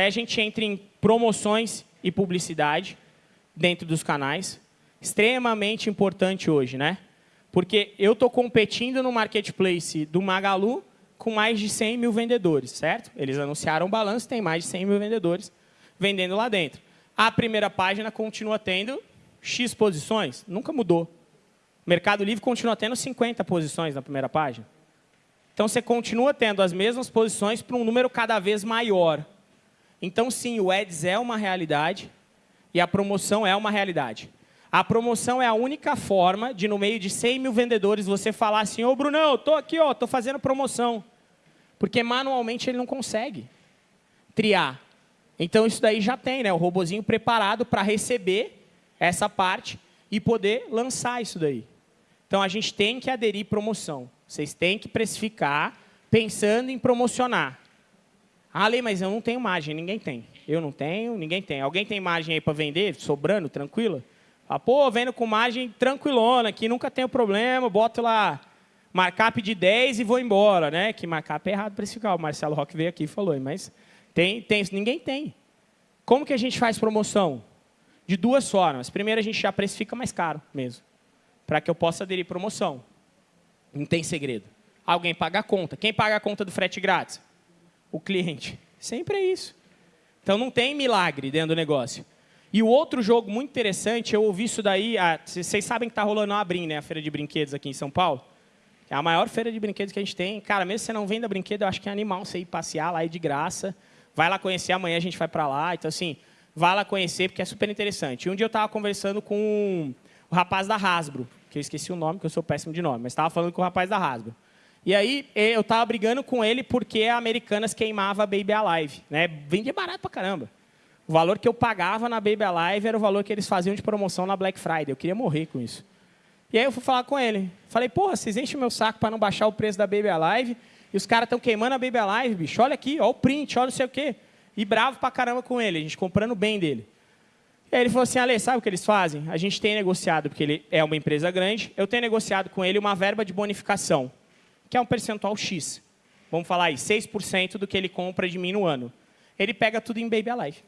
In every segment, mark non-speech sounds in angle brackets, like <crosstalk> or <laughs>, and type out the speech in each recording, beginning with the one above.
A gente entra em promoções e publicidade dentro dos canais. Extremamente importante hoje, né? Porque eu estou competindo no marketplace do Magalu com mais de 100 mil vendedores, certo? Eles anunciaram o balanço, tem mais de 100 mil vendedores vendendo lá dentro. A primeira página continua tendo X posições, nunca mudou. Mercado Livre continua tendo 50 posições na primeira página. Então, você continua tendo as mesmas posições para um número cada vez maior. Então, sim, o Ads é uma realidade e a promoção é uma realidade. A promoção é a única forma de, no meio de 100 mil vendedores, você falar assim, ô, Brunão, estou aqui, estou fazendo promoção. Porque manualmente ele não consegue triar. Então, isso daí já tem, né? o robozinho preparado para receber essa parte e poder lançar isso daí. Então, a gente tem que aderir promoção. Vocês têm que precificar pensando em promocionar. Ah, Lei, mas eu não tenho margem. Ninguém tem. Eu não tenho, ninguém tem. Alguém tem margem aí para vender, sobrando, tranquila? Ah, pô, vendo com margem tranquilona, que nunca tem problema, boto lá markup de 10 e vou embora. né? Que markup é errado precificar. O Marcelo Roque veio aqui e falou, mas tem, tem, ninguém tem. Como que a gente faz promoção? De duas formas. Primeiro, a gente já precifica mais caro mesmo, para que eu possa aderir promoção. Não tem segredo. Alguém paga a conta. Quem paga a conta do frete grátis? O cliente. Sempre é isso. Então, não tem milagre dentro do negócio. E o outro jogo muito interessante, eu ouvi isso daí, vocês sabem que está rolando a Abrim, né, a feira de brinquedos aqui em São Paulo? É a maior feira de brinquedos que a gente tem. Cara, mesmo se você não venda brinquedo, eu acho que é animal você ir passear lá e de graça. Vai lá conhecer, amanhã a gente vai para lá. Então, assim, vai lá conhecer, porque é super interessante. E um dia eu estava conversando com o rapaz da Hasbro, que eu esqueci o nome, que eu sou péssimo de nome, mas estava falando com o rapaz da Hasbro. E aí eu estava brigando com ele porque a Americanas queimava a Baby Alive. Né? Vendia barato pra caramba. O valor que eu pagava na Baby Alive era o valor que eles faziam de promoção na Black Friday. Eu queria morrer com isso. E aí eu fui falar com ele. Falei, porra, vocês enchem o meu saco para não baixar o preço da Baby Alive e os caras estão queimando a Baby Alive, bicho. Olha aqui, olha o print, olha não sei o quê. E bravo pra caramba com ele, a gente comprando bem dele. E aí ele falou assim, Ale, sabe o que eles fazem? A gente tem negociado, porque ele é uma empresa grande, eu tenho negociado com ele uma verba de bonificação, que é um percentual X. Vamos falar aí, 6% do que ele compra de mim no ano. Ele pega tudo em Baby Alive.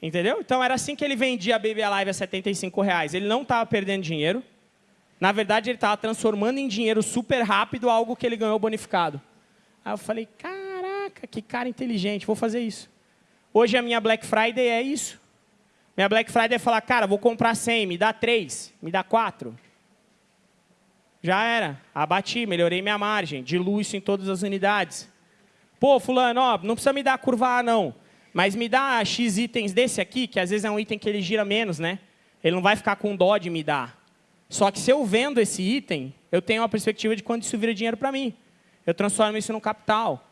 Entendeu? Então, era assim que ele vendia a Baby Alive a 75 reais. Ele não estava perdendo dinheiro. Na verdade, ele estava transformando em dinheiro super rápido algo que ele ganhou bonificado. Aí eu falei, caraca, que cara inteligente, vou fazer isso. Hoje a minha Black Friday é isso. Minha Black Friday é falar, cara, vou comprar 100, me dá 3, me dá 4. Já era. Abati, melhorei minha margem, diluo isso em todas as unidades. Pô, fulano, ó, não precisa me dar curva A, não. Mas me dá X itens desse aqui, que às vezes é um item que ele gira menos, né? Ele não vai ficar com dó de me dar. Só que se eu vendo esse item, eu tenho uma perspectiva de quando isso vira dinheiro para mim. Eu transformo isso no capital.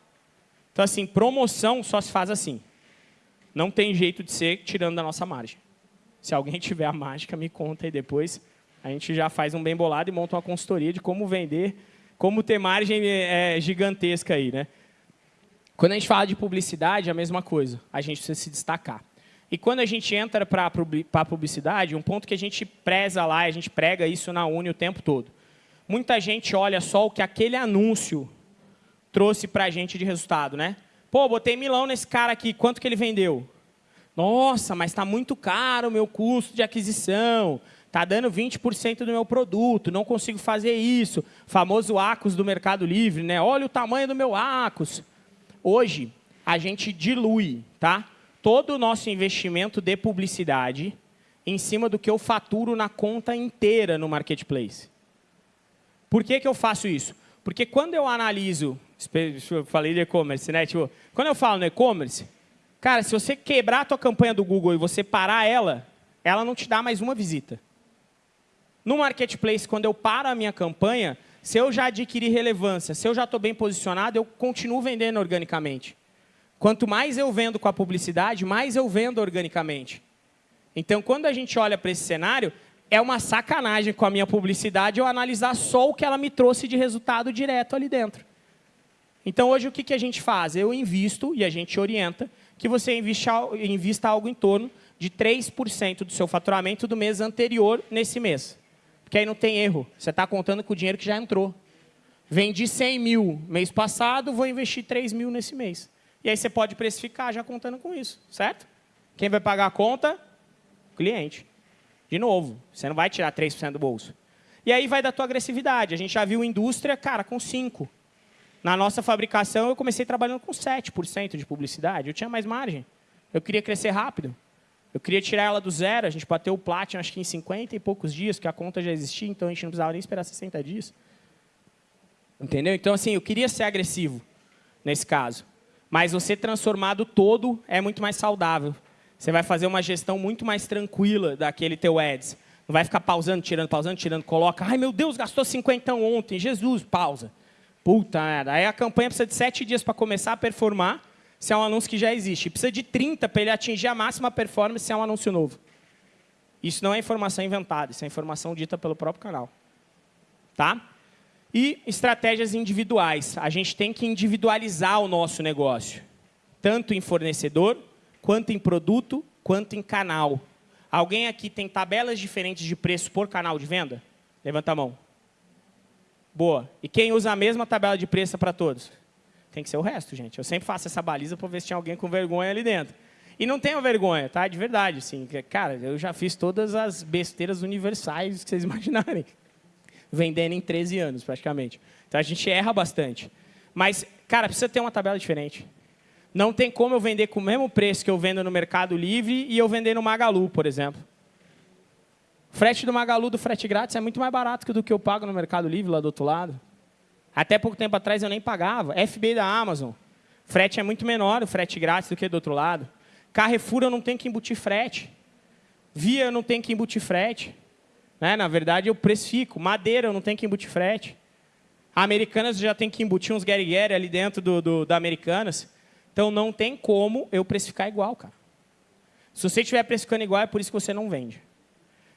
Então, assim, promoção só se faz assim. Não tem jeito de ser tirando da nossa margem. Se alguém <laughs> tiver a mágica, me conta aí depois. A gente já faz um bem bolado e monta uma consultoria de como vender, como ter margem é, gigantesca aí, né? Quando a gente fala de publicidade, é a mesma coisa. A gente precisa se destacar. E quando a gente entra para a publicidade, um ponto que a gente preza lá, a gente prega isso na Uni o tempo todo. Muita gente olha só o que aquele anúncio trouxe para a gente de resultado, né? Pô, botei milão nesse cara aqui, quanto que ele vendeu? Nossa, mas está muito caro o meu custo de aquisição. Está dando 20% do meu produto, não consigo fazer isso. Famoso ACOS do Mercado Livre, né? Olha o tamanho do meu ACOS. Hoje, a gente dilui tá? todo o nosso investimento de publicidade em cima do que eu faturo na conta inteira no Marketplace. Por que, que eu faço isso? Porque quando eu analiso eu falei de e-commerce, né? Tipo, quando eu falo no e-commerce, cara, se você quebrar a tua campanha do Google e você parar ela, ela não te dá mais uma visita. No Marketplace, quando eu paro a minha campanha, se eu já adquiri relevância, se eu já estou bem posicionado, eu continuo vendendo organicamente. Quanto mais eu vendo com a publicidade, mais eu vendo organicamente. Então, quando a gente olha para esse cenário, é uma sacanagem com a minha publicidade eu analisar só o que ela me trouxe de resultado direto ali dentro. Então, hoje, o que, a gente faz? Eu invisto, e a gente orienta, que você invista algo em torno de 3% do seu faturamento do mês anterior nesse mês. Porque aí não tem erro. Você está contando com o dinheiro que já entrou. Vendi 100 mil mês passado, vou investir 3 mil nesse mês. E aí você pode precificar já contando com isso, certo? Quem vai pagar a conta? O cliente. De novo, você não vai tirar 3% do bolso. E aí vai da tua agressividade. A gente já viu indústria, cara, com 5%. Na nossa fabricação, eu comecei trabalhando com 7% de publicidade. Eu tinha mais margem. Eu queria crescer rápido. Eu queria tirar ela do zero. A gente bateu o Platinum, acho que em 50 e poucos dias, que a conta já existia, então a gente não precisava nem esperar 60 dias. Entendeu? Então, assim, eu queria ser agressivo nesse caso. Mas você transformado todo é muito mais saudável. Você vai fazer uma gestão muito mais tranquila daquele teu ads. Não vai ficar pausando, tirando, pausando, tirando, coloca. Ai, meu Deus, gastou 50 ontem. Jesus, pausa. Puta merda. Aí a campanha precisa de 7 dias para começar a performar, se é um anúncio que já existe. Precisa de 30 para ele atingir a máxima performance, se é um anúncio novo. Isso não é informação inventada, isso é informação dita pelo próprio canal. Tá? E estratégias individuais. A gente tem que individualizar o nosso negócio. Tanto em fornecedor, quanto em produto, quanto em canal. Alguém aqui tem tabelas diferentes de preço por canal de venda? Levanta a mão. Boa. E quem usa a mesma tabela de preço para todos? Tem que ser o resto, gente. Eu sempre faço essa baliza para ver se tinha alguém com vergonha ali dentro. E não tenho vergonha, tá? De verdade, assim. Cara, eu já fiz todas as besteiras universais que vocês <laughs> imaginarem. Vendendo em 13 anos, praticamente. Então, a gente erra bastante. Mas, cara, precisa ter uma tabela diferente. Não tem como eu vender com o mesmo preço que eu vendo no Mercado Livre e eu vender no Magalu, por exemplo. O frete do Magalu, do frete grátis, é muito mais barato do que eu pago no Mercado Livre, lá do outro lado. Até pouco tempo atrás eu nem pagava. FB da Amazon. Frete é muito menor, o frete grátis, do que do outro lado. Carrefour eu não tenho que embutir frete. Via eu não tenho que embutir frete. Né? Na verdade, eu precifico. Madeira eu não tenho que embutir frete. Americanas já tem que embutir uns Gary Gary ali dentro do, do, da Americanas. Então, não tem como eu precificar igual, cara. Se você estiver precificando igual, é por isso que você não vende.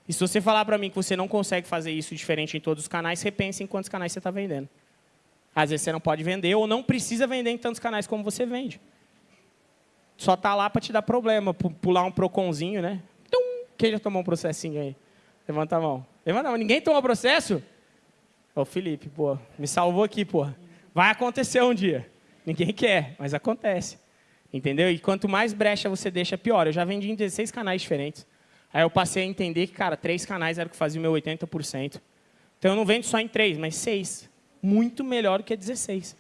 E se você falar para mim que você não consegue fazer isso diferente em todos os canais, repense em quantos canais você está vendendo. Às vezes você não pode vender ou não precisa vender em tantos canais como você vende. Só está lá para te dar problema, pular um proconzinho, né? Tum! Quem já tomou um processinho aí? Levanta a mão. Levanta a mão. Ninguém tomou processo? Ô, Felipe, pô, me salvou aqui, pô. Vai acontecer um dia. Ninguém quer, mas acontece. Entendeu? E quanto mais brecha você deixa, pior. Eu já vendi em 16 canais diferentes. Aí eu passei a entender que, cara, três canais era o que fazia o meu 80%. Então eu não vendo só em três, mas seis. Muito melhor que 16.